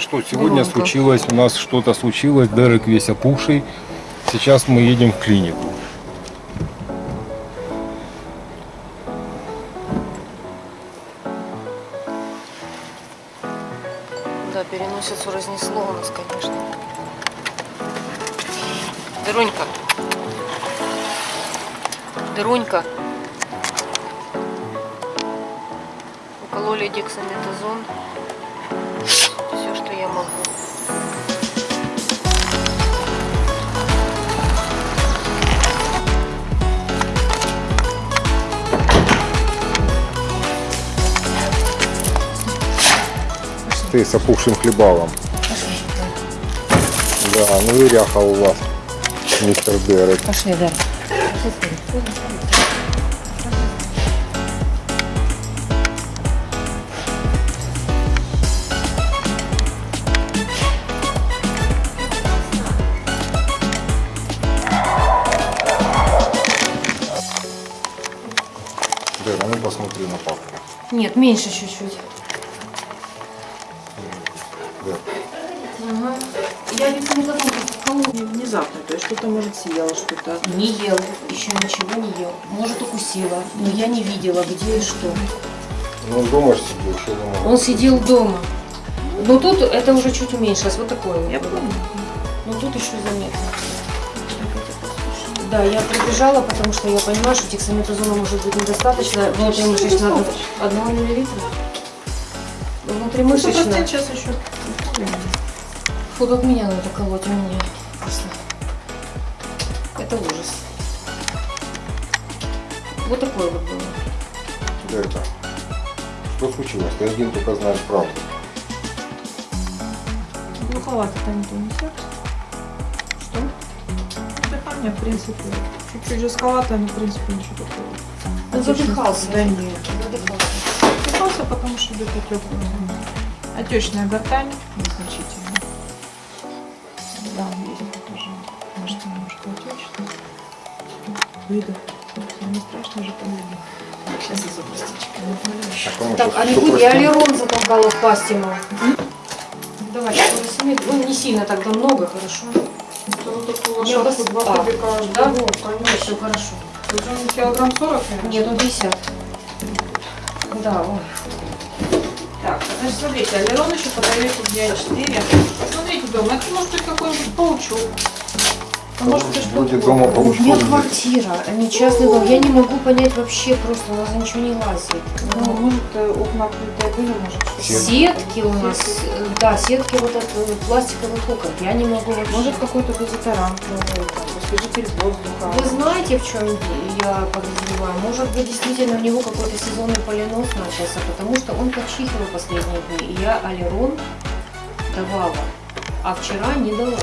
Что, сегодня Громко. случилось, у нас что-то случилось, Дерек весь опухший. Сейчас мы едем в клинику. Да, переносицу разнесло у нас, конечно. Дырунька. Дырунька. Укололи дексаметазон. Ты с опухшим хлебалом. Да, ну и ряха у вас, мистер Дерек. Пошли, да. Дерек, а ну посмотри на папку. Нет, меньше чуть-чуть. Я дексаметазон кому Не Внезапно, то есть что-то, может, съела, что-то. Не ел, еще ничего не ел. Может, укусила, но я не видела, где и что. Ну дома ж сидел, что можете? Он сидел дома. Но тут это уже чуть уменьшилось, вот такое вот. Я помню. Но тут еще заметно. Да, я прибежала, потому что я понимаю, что дексаметазона может быть недостаточно. Внутримышечно недостаточно. одного миллилитра. Ну, Внутримышечно. процент сейчас еще. Фу, как меня надо колоть, у меня вкусно. Это ужас. Вот такое вот было. Дерек, что случилось? Ты один только знаешь правду. Глуховато-то не несет. Что? Дыхание, в принципе, чуть-чуть жестковато, но, в принципе, ничего такого. Он задыхался. Да нет. Задыхался. Потому что где-то теплое. Отечная гортань незначительно. Да, есть тоже. Может, немножко отечная. Выдох. Не страшно же помимо. Сейчас я запустичка. Кому Так, а прости? я аллерон затолкала в пасть ему. Давай. Ну, не сильно тогда много, хорошо? Я вас- а, Да, Да? вот, конечно, хорошо. Уже килограмм 40, наверное? Нет, ну 50. Да, ой. Так, значит, смотрите, аллерон еще подает дня 4. Посмотрите дома, это может быть какой-нибудь паучок. А может Будет дома У меня квартира, а не частный дом. Я не могу понять вообще просто, у нас ничего не лазит. Ну, может, э, окна открытые были, может, что-то. Сетки у нас, э, да, сетки вот от э, пластиковых окон. Я не могу вообще. Может, какой-то дезодорант новый, освежитель воздуха. Вы знаете, в чем я подозреваю? Может быть, действительно у него какой-то сезонный поленос начался, потому что он подчихивал последние дни. И я аллерон давала, а вчера не дала.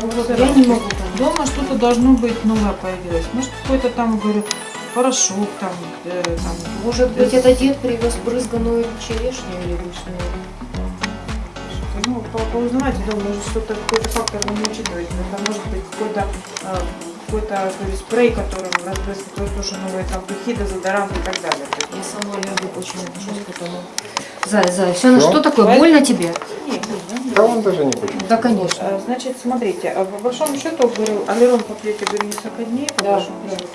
Ну, вот я не могу. Дома что-то должно быть новое появилось. Может, какой-то там, говорю, порошок там, э, там. Может быть, это дед привез брызганую черешню или вишню? Ну, по- поузнавайте дома, может, что-то, какой-то фактор вы не учитываете. Это может быть какой-то э, какой-то говорю, спрей, которым разбрызгивают тоже новые там духи, дезодоранты и так далее. То Я сама аллергик очень отношусь к этому. Зай, Зай, все, ну Что? такое? Давай. Больно тебе? нет, нет, Да он даже не хочет. Да, конечно. А, Значит, смотрите, а по большому счету, говорю, аллерон попьете, говорю, несколько дней, по Да, большому да. счету.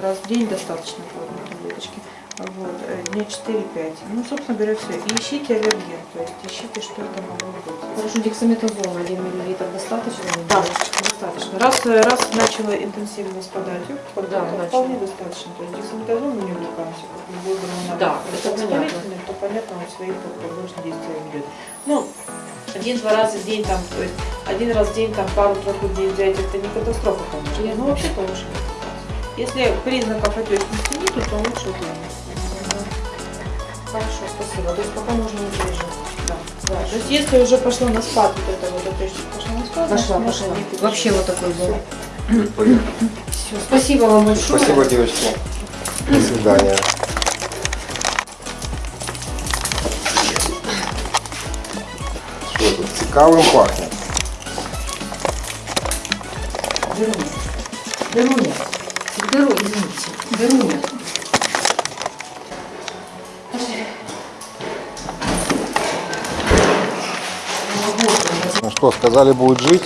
Раз в день достаточно по одной таблеточке. Вот, э, дня 4-5. Ну, собственно говоря, все. И ищите аллерген, то есть ищите, что это могло быть. Хорошо, дексаметазон 1 мл достаточно? Да, достаточно. Раз, э, раз начало интенсивно спадать, вот, Да, начало. вполне достаточно. То есть дексаметазон мы не увлекаемся, как любой гормональный Да, это понятно. то понятно, он свои побочные действия ведет. Ну, один-два раза в день там, то есть один раз в день там пару-тройку дней взять, это не катастрофа, конечно. Но вообще-то лучше. Если признаков отечности нету, то лучше уклониться. Хорошо, спасибо. То есть пока можно не переживать. Да, да. То есть если уже пошло на спад, вот это вот отечность пошла на спад, Пошла, значит, пошла. Вообще вот такой был. Все, спасибо вам большое. Спасибо, девочки. До свидания. Что тут цікавим пахнет? Беруня. Беруня. Беру. Ну, ну что, сказали, будет жить.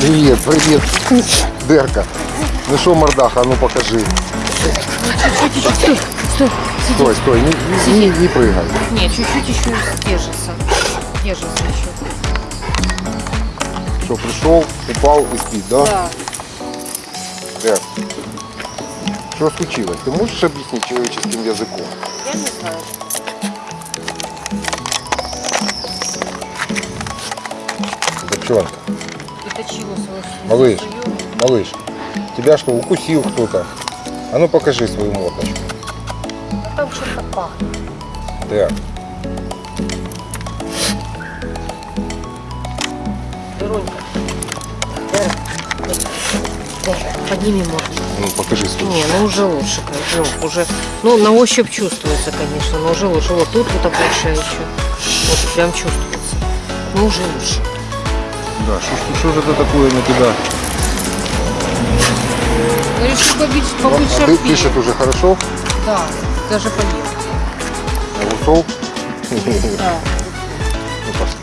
Привет, привет. Дерка. Ну что, мордаха, а ну покажи. Стой, стой, не, не, не- не прыгай. Нет, чуть-чуть еще держится. Держится еще. Что, пришел, упал и спит, да? Да. Дер. Что случилось? Ты можешь объяснить человеческим языком? Я не знаю. Девчонка, Это чего свой Малыш. малыш, тебя что, укусил кто-то? А ну покажи свою мордочку. А там что-то пахнет. Дэр. Дэр, подними морду. Ну покажи свою. Не, ну уже лучше, конечно. Ну, уже, ну, на ощупь чувствуется, конечно, но уже лучше. Вот тут вот большая еще. Вот прям чувствуется. Ну, уже лучше. Да, что, же это такое на тебя? Ну, решил побить, Ну, побыть а ты пишет уже хорошо? Да, даже поел. Огурцов? Да. Ну пошли.